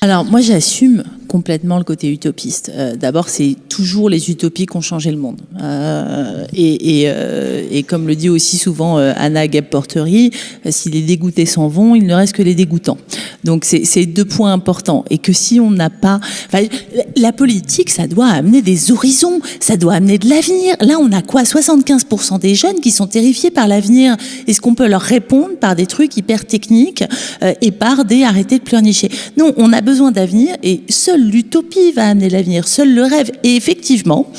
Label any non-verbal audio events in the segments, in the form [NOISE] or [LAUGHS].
Alors moi j'assume complètement le côté utopiste. Euh, D'abord, c'est toujours les utopies qui ont changé le monde. Euh, euh, et, comme le dit aussi souvent Anna Gap-Portery, si les dégoûtés s'en vont, il ne reste que les dégoûtants. Donc c'est deux points importants. Et que si on n'a pas... la politique, ça doit amener des horizons, ça doit amener de l'avenir. Là, on a quoi? 75% des jeunes qui sont terrifiés par l'avenir. Est-ce qu'on peut leur répondre par des trucs hyper techniques et par des arrêtés de pleurnicher? Non, on a besoin d'avenir et seul l'utopie va amener l'avenir, seul le rêve. Et effectivement,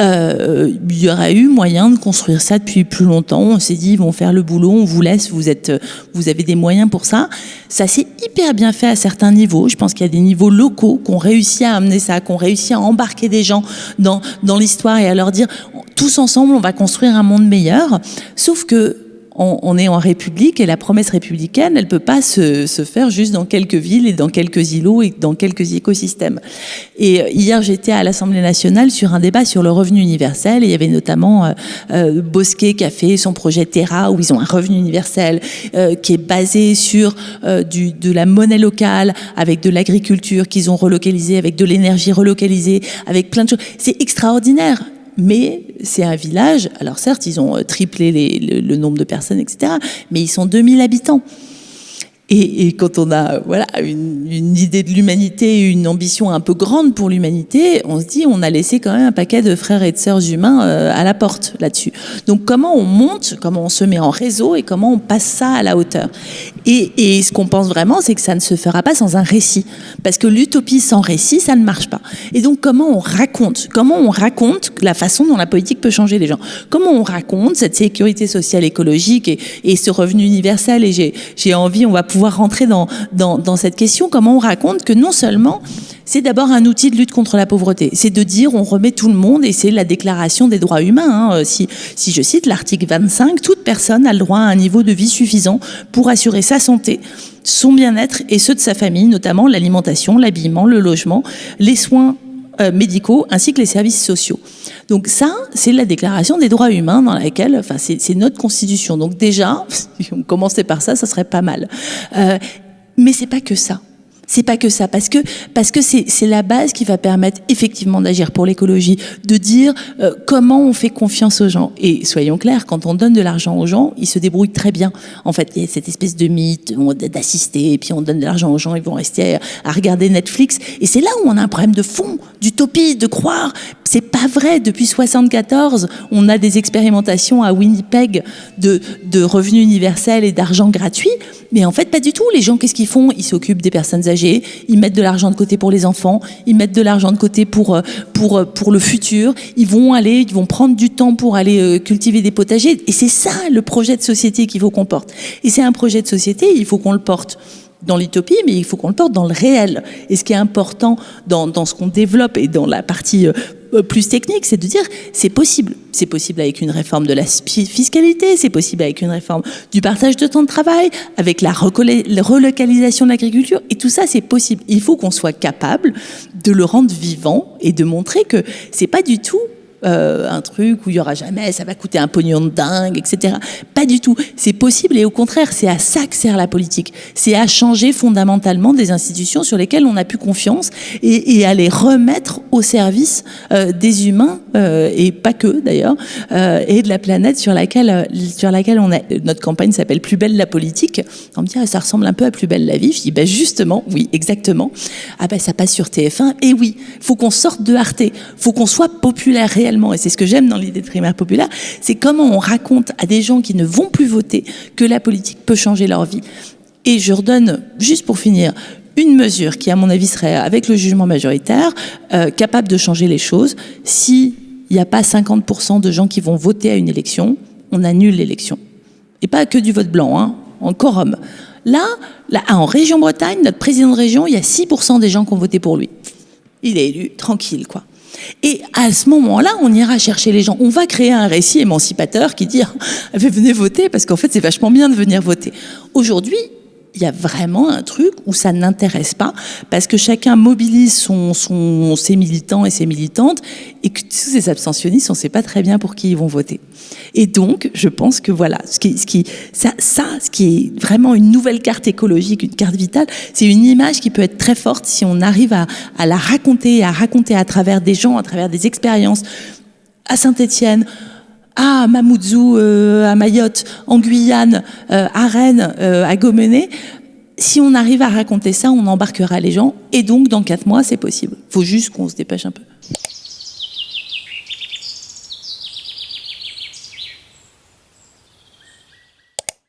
euh, il y aurait eu moyen de construire ça depuis plus longtemps. On s'est dit, ils vont faire le boulot, on vous laisse, vous, êtes, vous avez des moyens pour ça. Ça s'est hyper bien fait à certains niveaux. Je pense qu'il y a des niveaux locaux qui ont réussi à amener ça, qui ont réussi à embarquer des gens dans, dans l'histoire et à leur dire, tous ensemble, on va construire un monde meilleur. Sauf que on, est en République et la promesse républicaine, elle peut pas se, se, faire juste dans quelques villes et dans quelques îlots et dans quelques écosystèmes. Et euh, hier, j'étais à l'Assemblée nationale sur un débat sur le revenu universel et il y avait notamment euh, euh, Bosquet qui a fait son projet Terra où ils ont un revenu universel euh, qui est basé sur euh, du, de la monnaie locale avec de l'agriculture qu'ils ont relocalisé, avec de l'énergie relocalisée, avec plein de choses. C'est extraordinaire mais c'est un village, alors certes, ils ont euh, triplé le, le, nombre de personnes, etc., mais ils sont 2000 habitants. Et, quand on a voilà une, idée de l'humanité, une ambition un peu grande pour l'humanité, on se dit on a laissé quand même un paquet de frères et de sœurs humains euh, à la porte là-dessus. Donc comment on monte, comment on se met en réseau et comment on passe ça à la hauteur? Et, et ce qu'on pense vraiment, c'est que ça ne se fera pas sans un récit, parce que l'utopie sans récit, ça ne marche pas. Et donc comment on raconte, comment on raconte la façon dont la politique peut changer les gens, comment on raconte cette sécurité sociale écologique et, et ce revenu universel? Et j'ai envie, on va pouvoir rentrer dans, dans, cette question, comment on raconte que non seulement c'est d'abord un outil de lutte contre la pauvreté. C'est de dire on remet tout le monde et c'est la déclaration des droits humains. Hein. Si, si je cite l'article 25, toute personne a le droit à un niveau de vie suffisant pour assurer sa santé, son bien-être et ceux de sa famille, notamment l'alimentation, l'habillement, le logement, les soins euh, médicaux ainsi que les services sociaux. Donc ça, c'est la déclaration des droits humains dans laquelle, enfin, c'est notre constitution. Donc déjà, [LAUGHS] si on commençait par ça, ça serait pas mal. Euh, mais c'est pas que ça. C'est pas que ça, parce que parce que c'est la base qui va permettre effectivement d'agir pour l'écologie, de dire euh, comment on fait confiance aux gens. Et soyons clairs, quand on donne de l'argent aux gens, ils se débrouillent très bien. En fait, il y a cette espèce de mythe d'assister, et puis on donne de l'argent aux gens, ils vont rester à regarder Netflix. Et c'est là où on a un problème de fond, d'utopie, de croire. C'est pas vrai. Depuis 74, on a des expérimentations à Winnipeg de, revenus universels et d'argent gratuit. Mais en fait, pas du tout. Les gens, qu'est-ce qu'ils font? Ils s'occupent des personnes âgées, ils mettent de l'argent de côté pour les enfants, ils mettent de l'argent de côté pour, pour, pour le futur, ils vont aller, ils vont prendre du temps pour aller cultiver des potagers. Et c'est ça le projet de société qu'il faut qu'on porte. Et c'est un projet de société, il faut qu'on le porte dans l'utopie, mais il faut qu'on le porte dans le réel. Et ce qui est important dans ce qu'on développe et dans la partie plus technique, c'est de dire c'est possible. C'est possible avec une réforme de la fiscalité, c'est possible avec une réforme du partage de temps de travail, avec la relocalisation de l'agriculture, et tout ça c'est possible. Il faut qu'on soit capable de le rendre vivant et de montrer que c'est pas du tout euh, un truc où il y aura jamais, ça va coûter un pognon de dingue, etc. Pas du tout. C'est possible et au contraire, c'est à ça que sert la politique. C'est à changer fondamentalement des institutions sur lesquelles on a plus confiance et, à les remettre au service euh, des humains euh, et pas que d'ailleurs et de la planète sur laquelle sur laquelle on est. Notre campagne s'appelle Plus belle la politique. On me dit ah, ça ressemble un peu à Plus belle la vie. Je dis ben justement, oui, exactement. Ah ben ça passe sur TF1 et oui, faut qu'on sorte de Arte, faut qu'on soit populaire réellement et c'est ce que j'aime dans l'idée de primaire populaire, c'est comment on raconte à des gens qui ne vont plus voter que la politique peut changer leur vie. Et je redonne, juste pour finir, une mesure qui, à mon avis, serait, avec le jugement majoritaire, euh, capable de changer les choses. S'il n'y a pas 50% de gens qui vont voter à une élection, on annule l'élection. Et pas que du vote blanc, hein, en quorum. Là, là, en région Bretagne, notre président de région, il y a 6% des gens qui ont voté pour lui. Il est élu, tranquille, quoi. Et à ce moment-là, on ira chercher les gens. On va créer un récit émancipateur qui dit [LAUGHS] venez voter parce qu'en fait c'est vachement bien de venir voter. Aujourd'hui, il y a vraiment un truc où ça n'intéresse pas parce que chacun mobilise son, son, ses militants et ses militantes et que tous ces abstentionnistes, on ne sait pas très bien pour qui ils vont voter. Et donc, je pense que voilà, ce qui, ce qui, ça, ça, ce qui est vraiment une nouvelle carte écologique, une carte vitale, c'est une image qui peut être très forte si on arrive à, à la raconter, à raconter à travers des gens, à travers des expériences. À Saint-Étienne, à Mamoudzou, euh, à Mayotte, en Guyane, euh, à Rennes, euh, à Gomené. Si on arrive à raconter ça, on embarquera les gens. Et donc, dans quatre mois, c'est possible. Il faut juste qu'on se dépêche un peu.